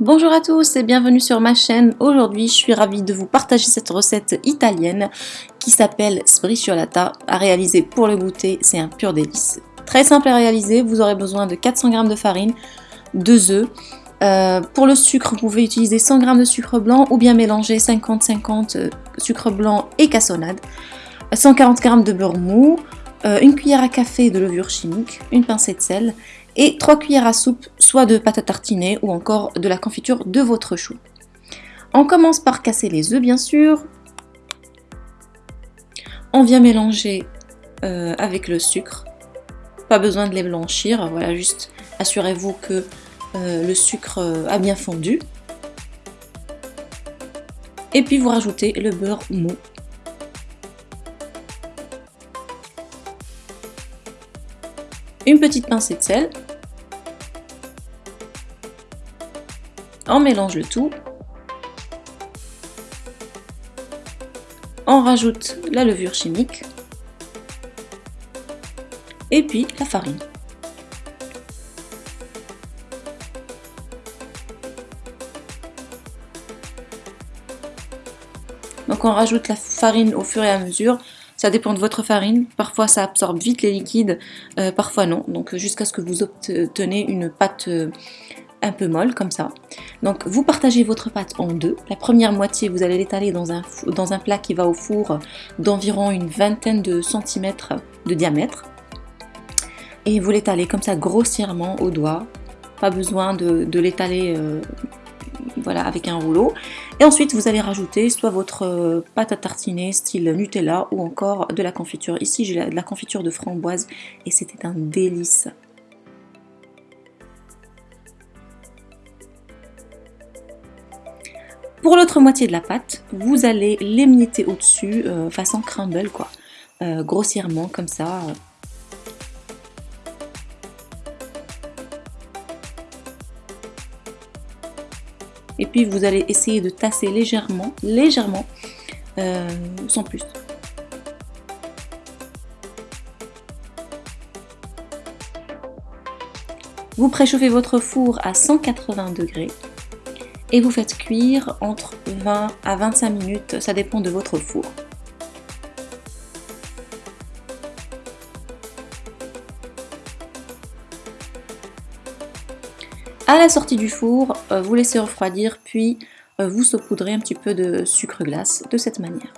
Bonjour à tous et bienvenue sur ma chaîne. Aujourd'hui, je suis ravie de vous partager cette recette italienne qui s'appelle sbriciolata. À réaliser pour le goûter, c'est un pur délice. Très simple à réaliser, vous aurez besoin de 400 g de farine, 2 œufs. Euh, pour le sucre, vous pouvez utiliser 100 g de sucre blanc ou bien mélanger 50-50 euh, sucre blanc et cassonade. 140 g de beurre mou, euh, une cuillère à café de levure chimique, une pincée de sel et 3 cuillères à soupe soit de pâte à tartiner ou encore de la confiture de votre chou. On commence par casser les œufs bien sûr. On vient mélanger euh, avec le sucre. Pas besoin de les blanchir, voilà juste assurez-vous que euh, le sucre a bien fondu. Et puis vous rajoutez le beurre mou une petite pincée de sel. On mélange le tout. On rajoute la levure chimique. Et puis la farine. Donc on rajoute la farine au fur et à mesure. Ça dépend de votre farine. Parfois, ça absorbe vite les liquides, euh, parfois non. Donc, jusqu'à ce que vous obtenez une pâte euh, un peu molle, comme ça. Donc, vous partagez votre pâte en deux. La première moitié, vous allez l'étaler dans un, dans un plat qui va au four d'environ une vingtaine de centimètres de diamètre. Et vous l'étalez comme ça grossièrement au doigt. Pas besoin de, l'étaler euh, voilà, avec un rouleau. Et ensuite, vous allez rajouter soit votre euh, pâte à tartiner style Nutella ou encore de la confiture. Ici, j'ai de la confiture de framboise et c'était un délice. Pour l'autre moitié de la pâte, vous allez l'émietter au-dessus, euh, façon crumble. Euh, grossièrement comme ça, et puis vous allez essayer de tasser légèrement, légèrement, euh, sans plus. Vous préchauffez votre four à 180 degrés et vous faites cuire entre 20 à 25 minutes, ça dépend de votre four. À la sortie du four, euh, vous laissez refroidir, puis euh, vous saupoudrez un petit peu de sucre glace de cette manière.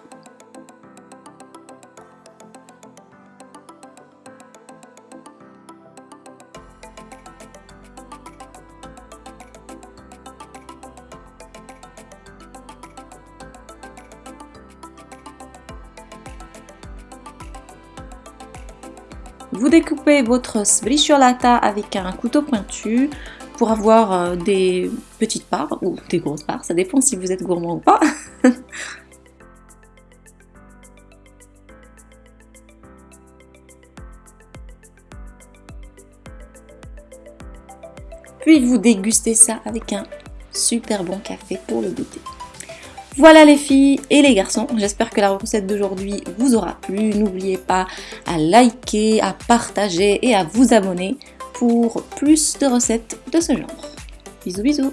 Vous découpez votre sbriciolata avec un couteau pointu pour avoir euh, des petites parts ou des grosses parts, ça dépend si vous êtes gourmand ou pas. Puis vous dégustez ça avec un super bon café pour le goûter. Voilà les filles et les garçons, j'espère que la recette d'aujourd'hui vous aura plu. N'oubliez pas à liker, à partager et à vous abonner pour plus de recettes de ce genre. Bisous bisous